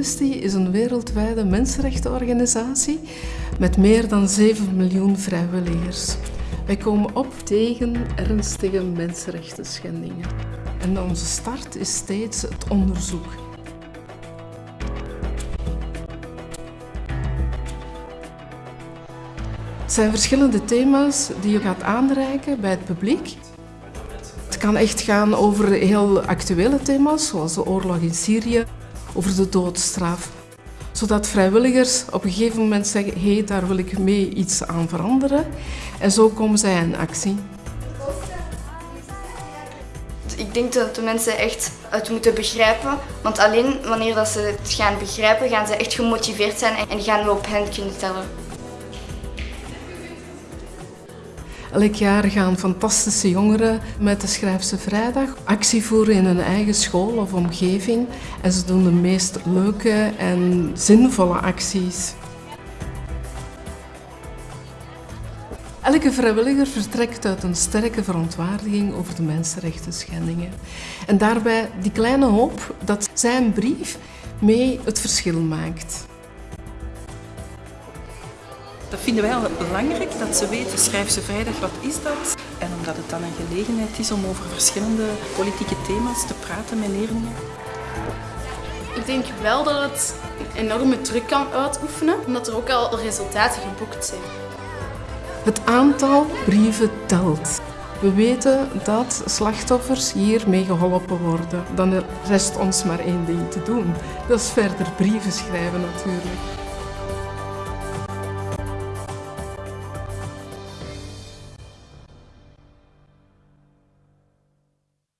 Amnesty is een wereldwijde mensenrechtenorganisatie met meer dan 7 miljoen vrijwilligers. Wij komen op tegen ernstige mensenrechten schendingen. En onze start is steeds het onderzoek. Het zijn verschillende thema's die je gaat aanreiken bij het publiek. Het kan echt gaan over heel actuele thema's, zoals de oorlog in Syrië, over de doodstraf. Zodat vrijwilligers op een gegeven moment zeggen, hé, hey, daar wil ik mee iets aan veranderen. En zo komen zij in actie. Ik denk dat de mensen echt het moeten begrijpen. Want alleen wanneer dat ze het gaan begrijpen, gaan ze echt gemotiveerd zijn en gaan we op hen kunnen tellen. Elk jaar gaan fantastische jongeren met de Schrijfse Vrijdag actie voeren in hun eigen school of omgeving. En ze doen de meest leuke en zinvolle acties. Elke vrijwilliger vertrekt uit een sterke verontwaardiging over de mensenrechten schendingen. En daarbij die kleine hoop dat zijn brief mee het verschil maakt. Dat vinden wij al belangrijk, dat ze weten, schrijf ze vrijdag, wat is dat? En omdat het dan een gelegenheid is om over verschillende politieke thema's te praten met leerlingen. Ik denk wel dat het een enorme druk kan uitoefenen, omdat er ook al resultaten geboekt zijn. Het aantal brieven telt. We weten dat slachtoffers hiermee geholpen worden. Dan rest ons maar één ding te doen. Dat is verder brieven schrijven natuurlijk.